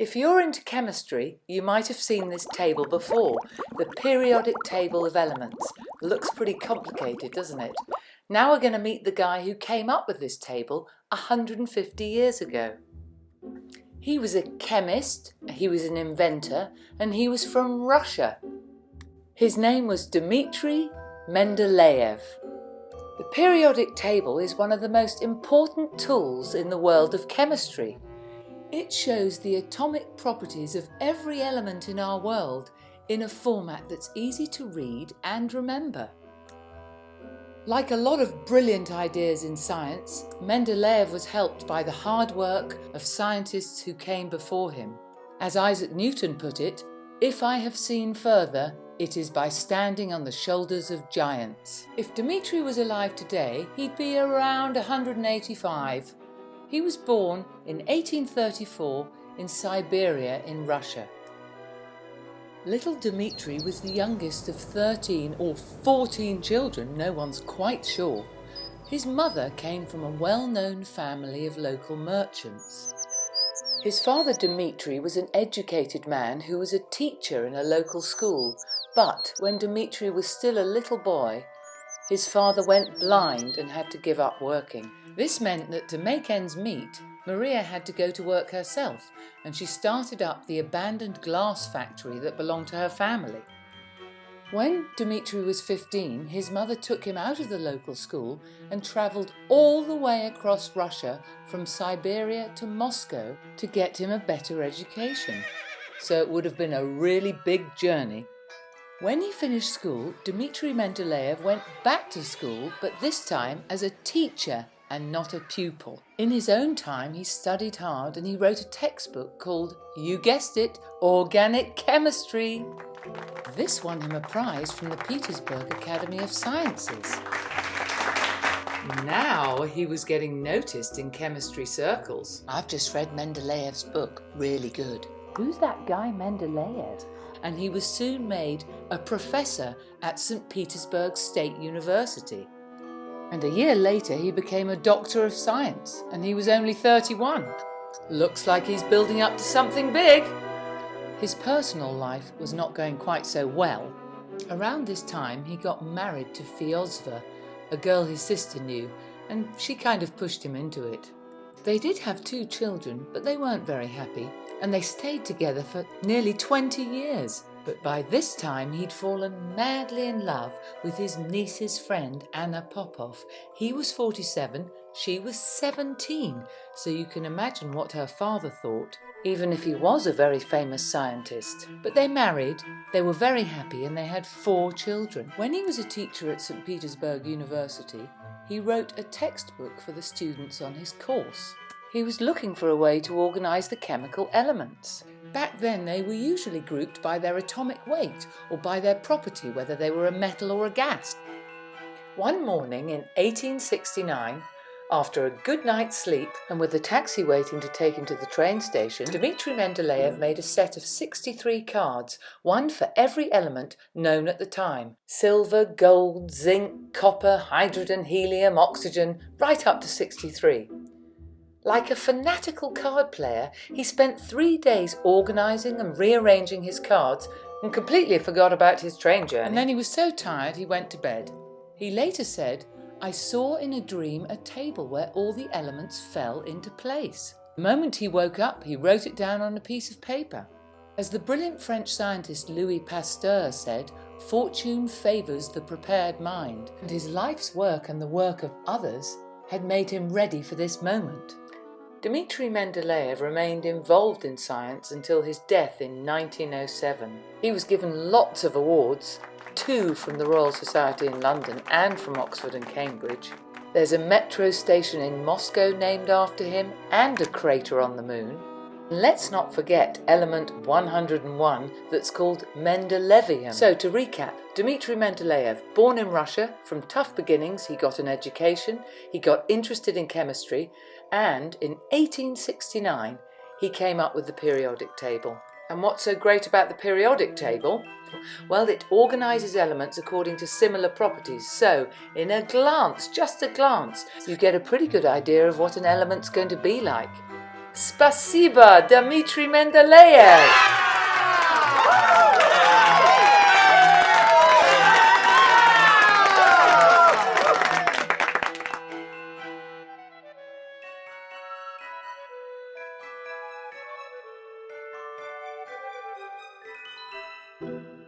If you're into chemistry, you might have seen this table before, the periodic table of elements. Looks pretty complicated, doesn't it? Now we're going to meet the guy who came up with this table 150 years ago. He was a chemist, he was an inventor, and he was from Russia. His name was Dmitri Mendeleev. The periodic table is one of the most important tools in the world of chemistry. It shows the atomic properties of every element in our world in a format that's easy to read and remember. Like a lot of brilliant ideas in science, Mendeleev was helped by the hard work of scientists who came before him. As Isaac Newton put it, if I have seen further, it is by standing on the shoulders of giants. If Dmitri was alive today, he'd be around 185 he was born in 1834 in Siberia in Russia. Little Dmitri was the youngest of 13 or 14 children, no one's quite sure. His mother came from a well-known family of local merchants. His father Dmitri was an educated man who was a teacher in a local school, but when Dmitri was still a little boy, his father went blind and had to give up working. This meant that to make ends meet, Maria had to go to work herself and she started up the abandoned glass factory that belonged to her family. When Dmitri was 15, his mother took him out of the local school and travelled all the way across Russia from Siberia to Moscow to get him a better education. So it would have been a really big journey when he finished school, Dmitri Mendeleev went back to school, but this time as a teacher and not a pupil. In his own time, he studied hard and he wrote a textbook called, you guessed it, Organic Chemistry. This won him a prize from the Petersburg Academy of Sciences. Now he was getting noticed in chemistry circles. I've just read Mendeleev's book, really good. Who's that guy Mendeleev? And he was soon made a professor at St. Petersburg State University. And a year later he became a Doctor of Science and he was only 31. Looks like he's building up to something big. His personal life was not going quite so well. Around this time he got married to Feozva, a girl his sister knew, and she kind of pushed him into it. They did have two children, but they weren't very happy, and they stayed together for nearly 20 years. But by this time he'd fallen madly in love with his niece's friend Anna Popov. He was 47, she was 17, so you can imagine what her father thought, even if he was a very famous scientist. But they married, they were very happy and they had four children. When he was a teacher at St Petersburg University, he wrote a textbook for the students on his course. He was looking for a way to organise the chemical elements. Back then they were usually grouped by their atomic weight or by their property, whether they were a metal or a gas. One morning in 1869, after a good night's sleep and with the taxi waiting to take him to the train station, Dmitri Mendeleev made a set of 63 cards, one for every element known at the time. Silver, gold, zinc, copper, hydrogen, helium, oxygen, right up to 63. Like a fanatical card player, he spent three days organising and rearranging his cards and completely forgot about his train journey. And then he was so tired he went to bed. He later said, I saw in a dream a table where all the elements fell into place. The moment he woke up, he wrote it down on a piece of paper. As the brilliant French scientist Louis Pasteur said, fortune favours the prepared mind, and his life's work and the work of others had made him ready for this moment. Dmitri Mendeleev remained involved in science until his death in 1907. He was given lots of awards, two from the Royal Society in London and from Oxford and Cambridge. There's a metro station in Moscow named after him and a crater on the moon. Let's not forget element 101 that's called Mendelevium. So to recap, Dmitri Mendeleev, born in Russia, from tough beginnings he got an education, he got interested in chemistry and in 1869 he came up with the periodic table. And what's so great about the periodic table? Well, it organises elements according to similar properties. So, in a glance, just a glance, you get a pretty good idea of what an element's going to be like. Spasiba, Dmitry Mendeleev! Thank